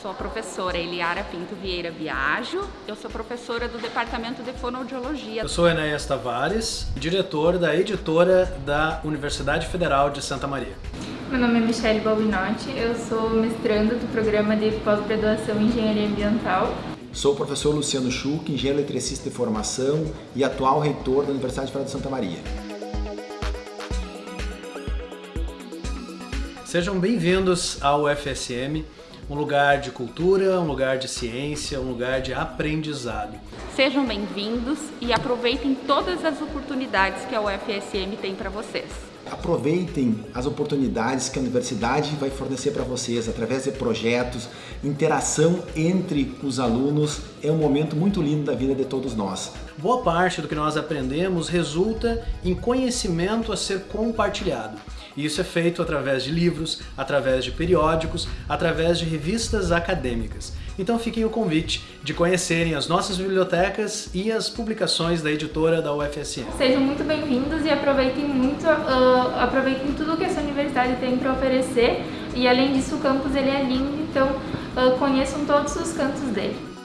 sou a professora Eliara Pinto Vieira Biagio, eu sou professora do Departamento de Fonoaudiologia. Eu sou Enéas Tavares, diretor da editora da Universidade Federal de Santa Maria. Meu nome é Michelle Balbinotti, eu sou mestranda do programa de pós-graduação em Engenharia Ambiental. Sou o professor Luciano Schuch, engenheiro eletricista de formação e atual reitor da Universidade Federal de Santa Maria. Sejam bem-vindos ao FSM, um lugar de cultura, um lugar de ciência, um lugar de aprendizado. Sejam bem-vindos e aproveitem todas as oportunidades que a UFSM tem para vocês. Aproveitem as oportunidades que a universidade vai fornecer para vocês através de projetos, interação entre os alunos. É um momento muito lindo da vida de todos nós. Boa parte do que nós aprendemos resulta em conhecimento a ser compartilhado. E isso é feito através de livros, através de periódicos, através de revistas acadêmicas. Então fiquem o convite de conhecerem as nossas bibliotecas e as publicações da editora da UFSM. Sejam muito bem-vindos e aproveitem muito, uh, aproveitem tudo que essa universidade tem para oferecer. E além disso, o campus ele é lindo, então uh, conheçam todos os cantos dele.